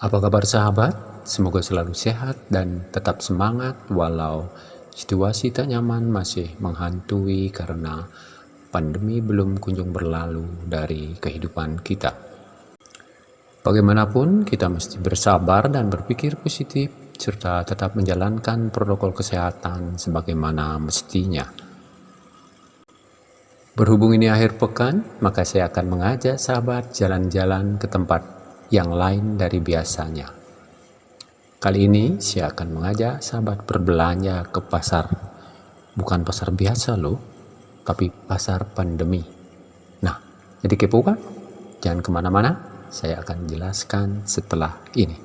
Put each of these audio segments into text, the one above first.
Apa kabar sahabat? Semoga selalu sehat dan tetap semangat walau situasi tak nyaman masih menghantui karena pandemi belum kunjung berlalu dari kehidupan kita. Bagaimanapun, kita mesti bersabar dan berpikir positif serta tetap menjalankan protokol kesehatan sebagaimana mestinya. Berhubung ini akhir pekan, maka saya akan mengajak sahabat jalan-jalan ke tempat yang lain dari biasanya. Kali ini saya akan mengajak sahabat berbelanja ke pasar. Bukan pasar biasa loh, tapi pasar pandemi. Nah, jadi kepo kan? Jangan ke mana-mana, saya akan jelaskan setelah ini.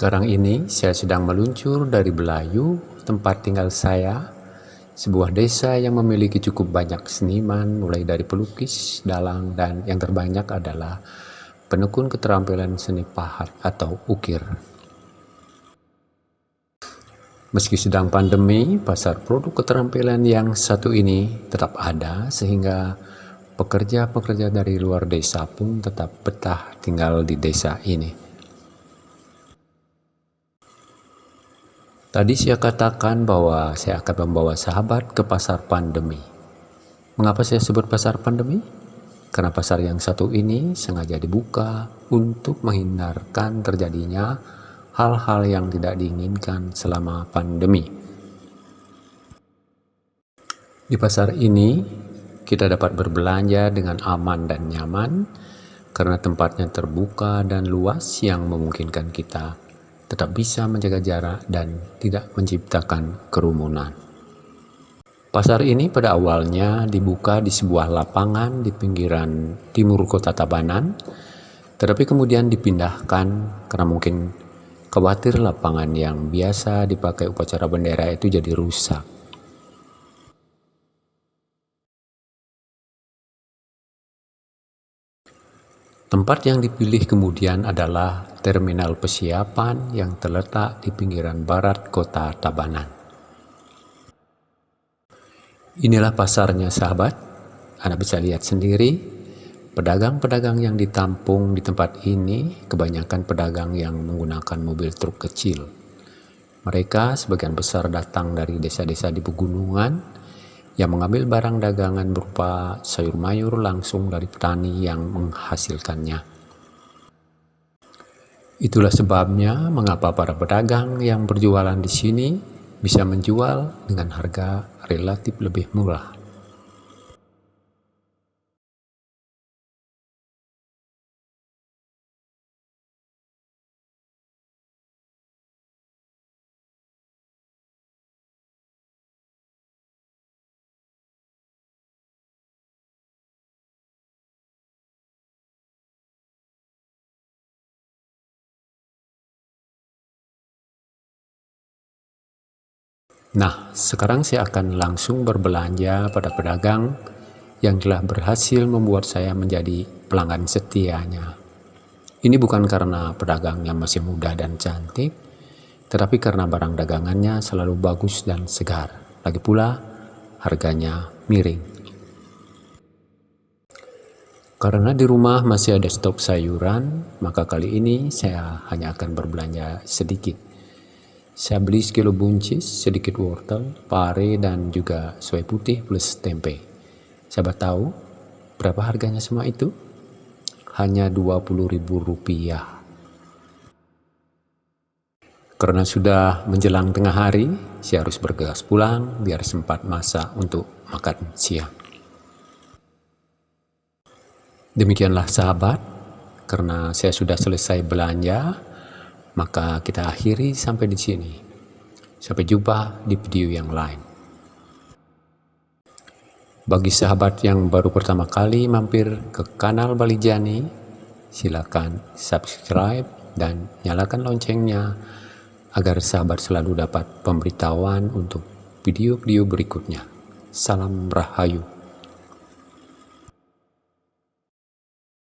Sekarang ini saya sedang meluncur dari Belayu, tempat tinggal saya, sebuah desa yang memiliki cukup banyak seniman mulai dari pelukis, dalang, dan yang terbanyak adalah penekun keterampilan seni pahat atau ukir. Meski sedang pandemi, pasar produk keterampilan yang satu ini tetap ada sehingga pekerja-pekerja dari luar desa pun tetap betah tinggal di desa ini. Tadi saya katakan bahwa saya akan membawa sahabat ke pasar pandemi. Mengapa saya sebut pasar pandemi? Karena pasar yang satu ini sengaja dibuka untuk menghindarkan terjadinya hal-hal yang tidak diinginkan selama pandemi. Di pasar ini, kita dapat berbelanja dengan aman dan nyaman karena tempatnya terbuka dan luas yang memungkinkan kita tetap bisa menjaga jarak dan tidak menciptakan kerumunan. Pasar ini pada awalnya dibuka di sebuah lapangan di pinggiran timur kota Tabanan, tetapi kemudian dipindahkan karena mungkin khawatir lapangan yang biasa dipakai upacara bendera itu jadi rusak. Tempat yang dipilih kemudian adalah terminal pesiapan yang terletak di pinggiran barat kota Tabanan. Inilah pasarnya sahabat, Anda bisa lihat sendiri, pedagang-pedagang yang ditampung di tempat ini kebanyakan pedagang yang menggunakan mobil truk kecil. Mereka sebagian besar datang dari desa-desa di pegunungan, yang mengambil barang dagangan berupa sayur mayur langsung dari petani yang menghasilkannya. Itulah sebabnya mengapa para pedagang yang berjualan di sini bisa menjual dengan harga relatif lebih murah. Nah, sekarang saya akan langsung berbelanja pada pedagang yang telah berhasil membuat saya menjadi pelanggan setianya. Ini bukan karena pedagangnya masih muda dan cantik, tetapi karena barang dagangannya selalu bagus dan segar. Lagi pula, harganya miring. Karena di rumah masih ada stok sayuran, maka kali ini saya hanya akan berbelanja sedikit saya beli sekilo buncis, sedikit wortel, pare, dan juga serai putih plus tempe. Sahabat tahu berapa harganya semua itu? Hanya ribu rupiah. Karena sudah menjelang tengah hari, saya harus bergegas pulang biar sempat masak untuk makan siang. Demikianlah sahabat, karena saya sudah selesai belanja, maka kita akhiri sampai di sini. Sampai jumpa di video yang lain. Bagi sahabat yang baru pertama kali mampir ke kanal Bali Jani, silakan subscribe dan nyalakan loncengnya agar sahabat selalu dapat pemberitahuan untuk video-video berikutnya. Salam Rahayu.